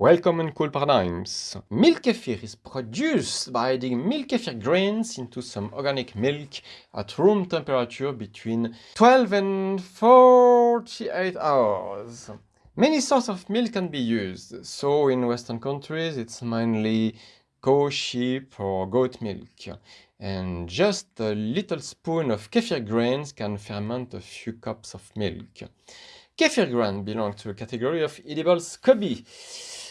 Welcome in Cool Paradigms. Milk kefir is produced by adding milk kefir grains into some organic milk at room temperature between 12 and 48 hours. Many sorts of milk can be used, so in Western countries it's mainly cow, sheep or goat milk. And just a little spoon of kefir grains can ferment a few cups of milk. Kefir grain belong to a category of edible SCOBY,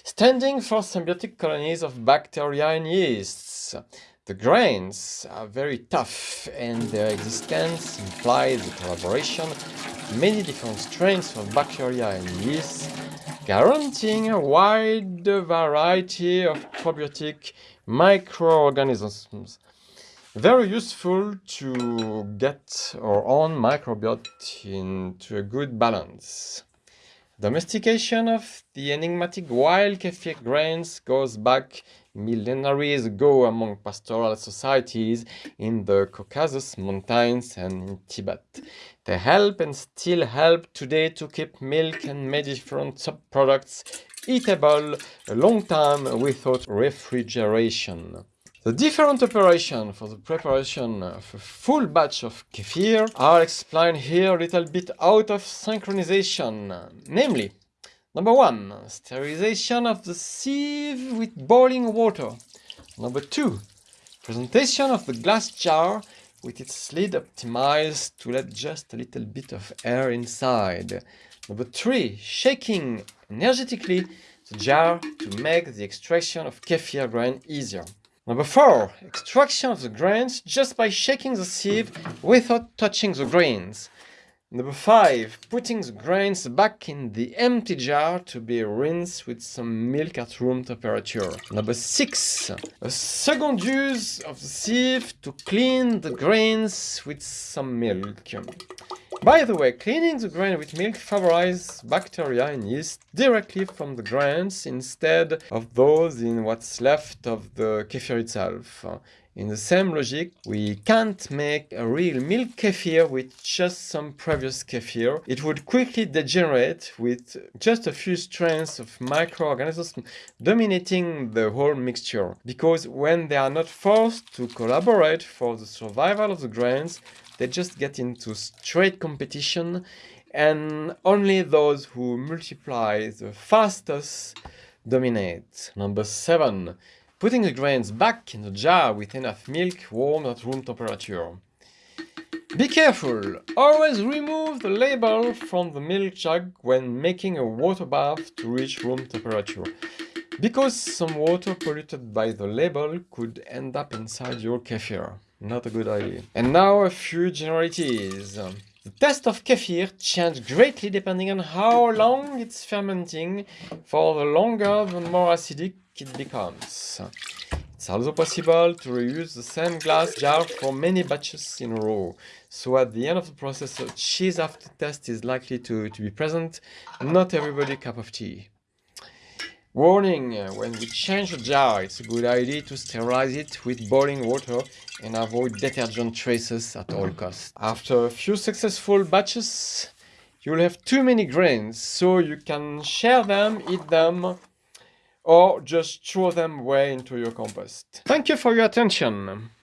standing for symbiotic colonies of bacteria and yeasts. The grains are very tough and their existence implies the collaboration of many different strains of bacteria and yeasts, guaranteeing a wide variety of probiotic microorganisms very useful to get our own microbiota into a good balance. Domestication of the enigmatic wild kefir grains goes back millenaries ago among pastoral societies in the Caucasus Mountains and in Tibet. They help and still help today to keep milk and many different subproducts eatable a long time without refrigeration. The different operations for the preparation of a full batch of kefir are explained here a little bit out of synchronization. Namely, number one, sterilization of the sieve with boiling water. Number two, presentation of the glass jar with its lid optimized to let just a little bit of air inside. Number three, shaking energetically the jar to make the extraction of kefir grain easier. Number 4. Extraction of the grains just by shaking the sieve without touching the grains. Number 5. Putting the grains back in the empty jar to be rinsed with some milk at room temperature. Number 6. A second use of the sieve to clean the grains with some milk. By the way, cleaning the grain with milk favorizes bacteria and yeast directly from the grains instead of those in what's left of the kefir itself. In the same logic, we can't make a real milk kefir with just some previous kefir. It would quickly degenerate with just a few strains of microorganisms dominating the whole mixture. Because when they are not forced to collaborate for the survival of the grains, they just get into straight competition and only those who multiply the fastest dominate. Number 7. Putting the grains back in the jar with enough milk warm at room temperature. Be careful! Always remove the label from the milk jug when making a water bath to reach room temperature. Because some water polluted by the label could end up inside your kefir. Not a good idea. And now a few generalities. The taste of kefir changes greatly depending on how long it's fermenting. For the longer, the more acidic it becomes. It's also possible to reuse the same glass jar for many batches in a row. So at the end of the process, a cheese aftertaste is likely to, to be present. Not everybody cup of tea. Warning, when we change the jar, it's a good idea to sterilize it with boiling water and avoid detergent traces at all costs. After a few successful batches, you'll have too many grains, so you can share them, eat them, or just throw them away into your compost. Thank you for your attention.